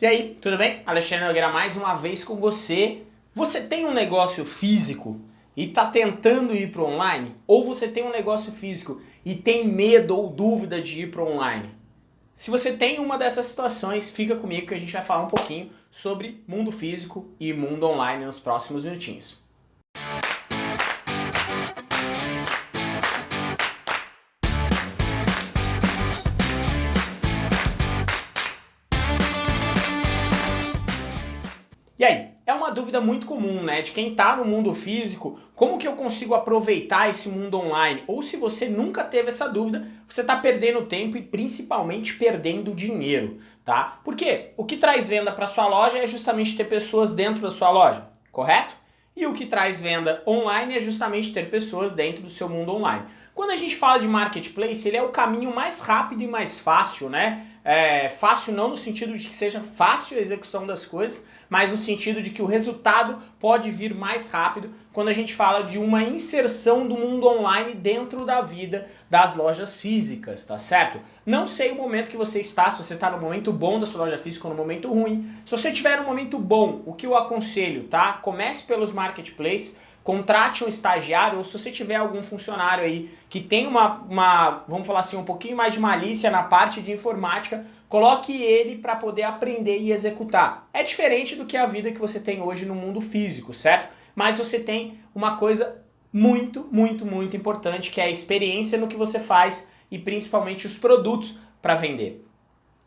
E aí, tudo bem? Alexandre Nogueira mais uma vez com você. Você tem um negócio físico e está tentando ir para online? Ou você tem um negócio físico e tem medo ou dúvida de ir para online? Se você tem uma dessas situações, fica comigo que a gente vai falar um pouquinho sobre mundo físico e mundo online nos próximos minutinhos. E aí, é uma dúvida muito comum, né? De quem está no mundo físico, como que eu consigo aproveitar esse mundo online? Ou se você nunca teve essa dúvida, você está perdendo tempo e principalmente perdendo dinheiro, tá? Porque o que traz venda para sua loja é justamente ter pessoas dentro da sua loja, correto? E o que traz venda online é justamente ter pessoas dentro do seu mundo online. Quando a gente fala de marketplace, ele é o caminho mais rápido e mais fácil, né? É, fácil não no sentido de que seja fácil a execução das coisas, mas no sentido de que o resultado pode vir mais rápido quando a gente fala de uma inserção do mundo online dentro da vida das lojas físicas, tá certo? Não sei o momento que você está, se você está no momento bom da sua loja física ou no momento ruim. Se você tiver um momento bom, o que eu aconselho, tá? Comece pelos marketplaces, contrate um estagiário ou se você tiver algum funcionário aí que tem uma, uma, vamos falar assim, um pouquinho mais de malícia na parte de informática, coloque ele para poder aprender e executar. É diferente do que a vida que você tem hoje no mundo físico, certo? Mas você tem uma coisa muito, muito, muito importante que é a experiência no que você faz e principalmente os produtos para vender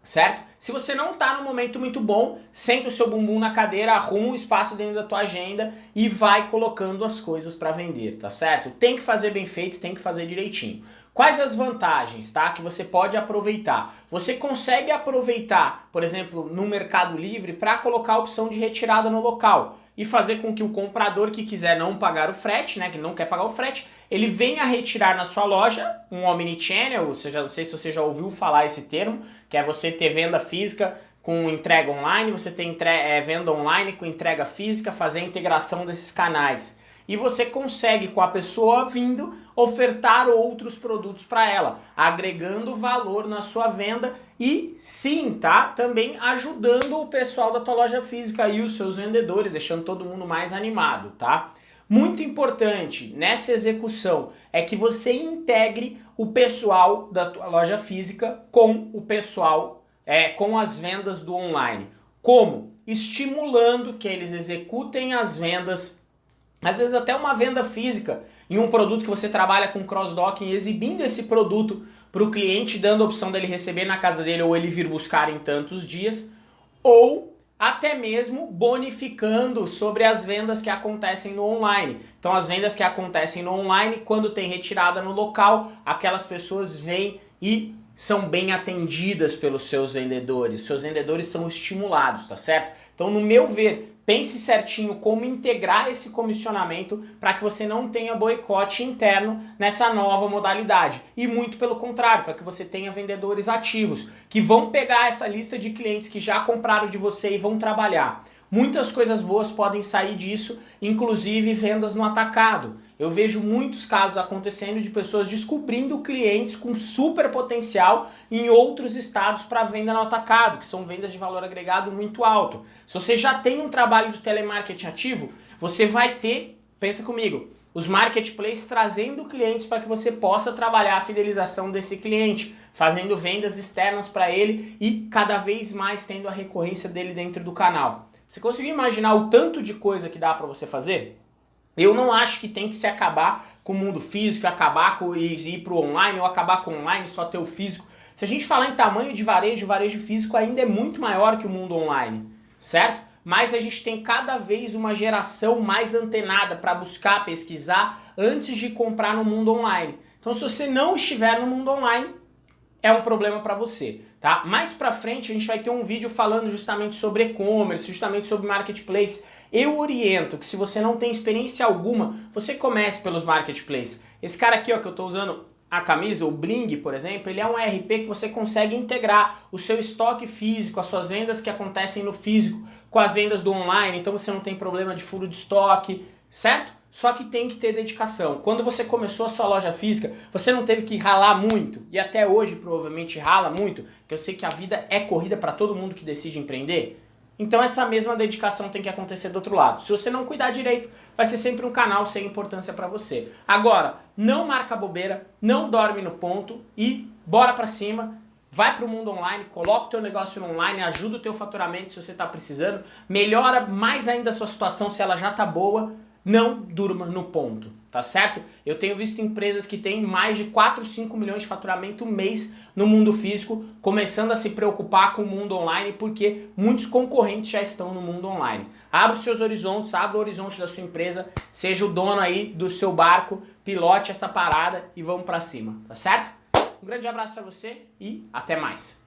certo? Se você não está no momento muito bom, senta o seu bumbum na cadeira, arruma um espaço dentro da tua agenda e vai colocando as coisas para vender, tá certo? Tem que fazer bem feito, tem que fazer direitinho. Quais as vantagens, tá? Que você pode aproveitar. Você consegue aproveitar, por exemplo, no Mercado Livre para colocar a opção de retirada no local e fazer com que o comprador que quiser não pagar o frete, né, que não quer pagar o frete, ele venha retirar na sua loja um omnichannel, ou seja, não sei se você já ouviu falar esse termo, que é você ter venda física com entrega online, você ter é, venda online com entrega física, fazer a integração desses canais e você consegue com a pessoa vindo ofertar outros produtos para ela, agregando valor na sua venda e sim, tá? Também ajudando o pessoal da tua loja física e os seus vendedores, deixando todo mundo mais animado, tá? Muito importante nessa execução é que você integre o pessoal da tua loja física com o pessoal, é, com as vendas do online. Como? Estimulando que eles executem as vendas às vezes até uma venda física em um produto que você trabalha com cross-docking, exibindo esse produto para o cliente, dando a opção dele receber na casa dele ou ele vir buscar em tantos dias, ou até mesmo bonificando sobre as vendas que acontecem no online. Então as vendas que acontecem no online, quando tem retirada no local, aquelas pessoas vêm e são bem atendidas pelos seus vendedores, seus vendedores são estimulados, tá certo? Então, no meu ver, pense certinho como integrar esse comissionamento para que você não tenha boicote interno nessa nova modalidade. E muito pelo contrário, para que você tenha vendedores ativos, que vão pegar essa lista de clientes que já compraram de você e vão trabalhar. Muitas coisas boas podem sair disso, inclusive vendas no atacado. Eu vejo muitos casos acontecendo de pessoas descobrindo clientes com super potencial em outros estados para venda no atacado, que são vendas de valor agregado muito alto. Se você já tem um trabalho de telemarketing ativo, você vai ter, pensa comigo, os marketplaces trazendo clientes para que você possa trabalhar a fidelização desse cliente, fazendo vendas externas para ele e cada vez mais tendo a recorrência dele dentro do canal. Você conseguiu imaginar o tanto de coisa que dá para você fazer? Eu não acho que tem que se acabar com o mundo físico, acabar com e ir para o online, ou acabar com o online só ter o físico. Se a gente falar em tamanho de varejo, o varejo físico ainda é muito maior que o mundo online, certo? Mas a gente tem cada vez uma geração mais antenada para buscar, pesquisar antes de comprar no mundo online. Então se você não estiver no mundo online, é um problema para você, tá? Mais para frente a gente vai ter um vídeo falando justamente sobre e-commerce, justamente sobre marketplace. Eu oriento que se você não tem experiência alguma, você comece pelos marketplaces. Esse cara aqui ó, que eu estou usando a camisa, o Bling, por exemplo, ele é um RP que você consegue integrar o seu estoque físico, as suas vendas que acontecem no físico, com as vendas do online, então você não tem problema de furo de estoque, certo? Só que tem que ter dedicação. Quando você começou a sua loja física, você não teve que ralar muito, e até hoje provavelmente rala muito, que eu sei que a vida é corrida para todo mundo que decide empreender. Então essa mesma dedicação tem que acontecer do outro lado. Se você não cuidar direito, vai ser sempre um canal sem importância para você. Agora, não marca bobeira, não dorme no ponto e bora para cima. Vai para o mundo online, coloca o teu negócio online, ajuda o teu faturamento se você está precisando, melhora mais ainda a sua situação se ela já está boa, não durma no ponto, tá certo? Eu tenho visto empresas que têm mais de 4, 5 milhões de faturamento mês no mundo físico, começando a se preocupar com o mundo online, porque muitos concorrentes já estão no mundo online. Abra os seus horizontes, abra o horizonte da sua empresa, seja o dono aí do seu barco, pilote essa parada e vamos para cima, tá certo? Um grande abraço para você e até mais.